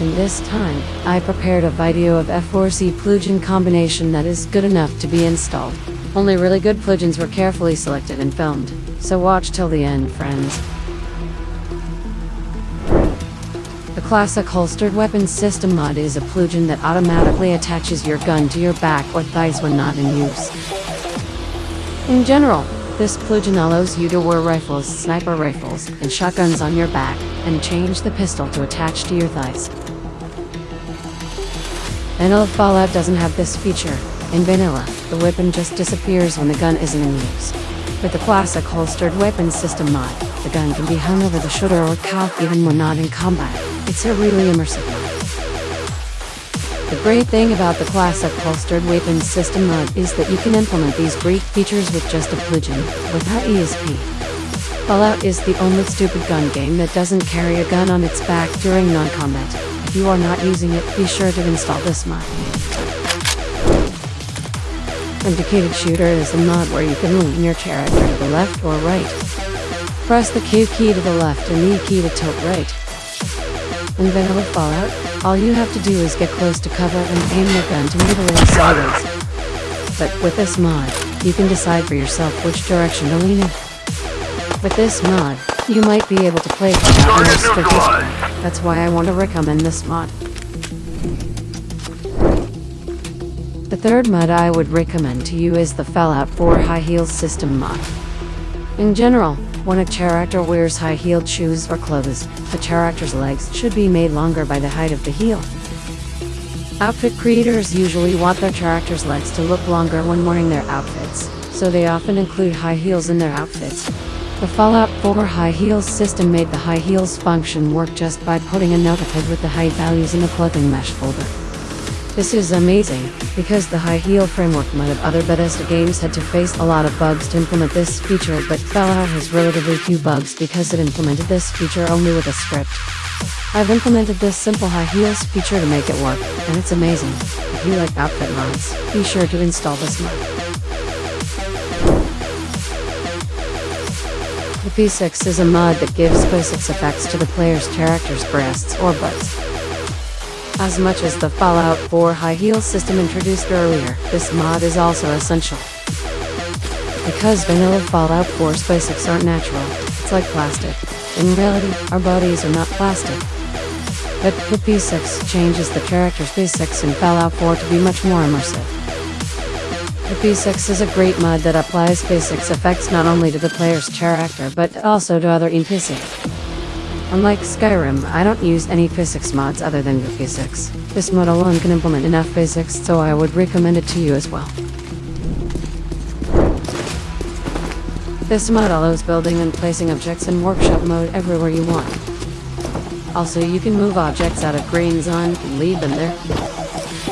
And this time, I prepared a video of F4SE plugin combination that is good enough to be installed. Only really good plugins were carefully selected and filmed, so watch till the end, friends. The classic holstered weapons system mod is a plugin that automatically attaches your gun to your back or thighs when not in use. In general, this plugin allows you to wear rifles, sniper rifles, and shotguns on your back, and change the pistol to attach to your thighs. Vanilla Fallout doesn't have this feature. In vanilla, the weapon just disappears when the gun isn't in use. With the classic holstered weapons system mod, the gun can be hung over the shoulder or cocked even when not in combat. It's a really immersive. The great thing about the classic holstered weapons system mod is that you can implement these great features with just a plugin, without ESP. Fallout is the only stupid gun game that doesn't carry a gun on its back during non-combat. If you are not using it, be sure to install this mod. Indicated Shooter is a mod where you can lean your character to the left or right. Press the Q key to the left and E key to tilt right. In Vanilla Fallout, all you have to do is get close to cover and aim your gun to move away sideways. But with this mod, you can decide for yourself which direction to lean in. With this mod, you might be able to play Fallout strategically. That's why I want to recommend this mod. The third mod I would recommend to you is the Fallout 4 High Heels System mod. In general, when a character wears high-heeled shoes or clothes, the character's legs should be made longer by the height of the heel. Outfit creators usually want their character's legs to look longer when wearing their outfits, so they often include high heels in their outfits. The Fallout 4 high heels system made the high heels function work just by putting a notepad with the height values in the clothing mesh folder. This is amazing, because the high heel framework mod of other Bethesda games had to face a lot of bugs to implement this feature but Fallout has relatively few bugs because it implemented this feature only with a script. I've implemented this simple high heels feature to make it work, and it's amazing. If you like outfit mods, be sure to install this mod. The P6 is a mod that gives physics effects to the player's character's breasts or butts. As much as the Fallout 4 high heel system introduced earlier, this mod is also essential. Because vanilla Fallout 4 SpaceX aren't natural, it's like plastic. In reality, our bodies are not plastic. But the P6 changes the character's physics in Fallout 4 to be much more immersive. The P6 is a great mod that applies physics effects not only to the player's character but also to other NPCs. Unlike Skyrim, I don't use any physics mods other than the physics. This mod alone can implement enough physics, so I would recommend it to you as well. This mod allows building and placing objects in workshop mode everywhere you want. Also, you can move objects out of green zone and leave them there.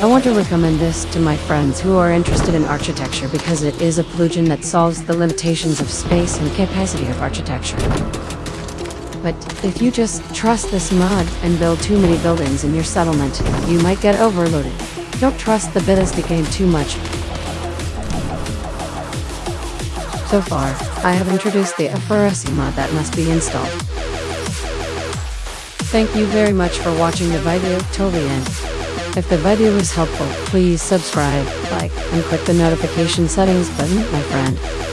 I want to recommend this to my friends who are interested in architecture because it is a plugin that solves the limitations of space and capacity of architecture. But if you just trust this mod and build too many buildings in your settlement, you might get overloaded. Don't trust the Bethesda game too much. So far, I have introduced the F4SE mod that must be installed. Thank you very much for watching the video till the end. If the video was helpful, please subscribe, like, and click the notification settings button, my friend.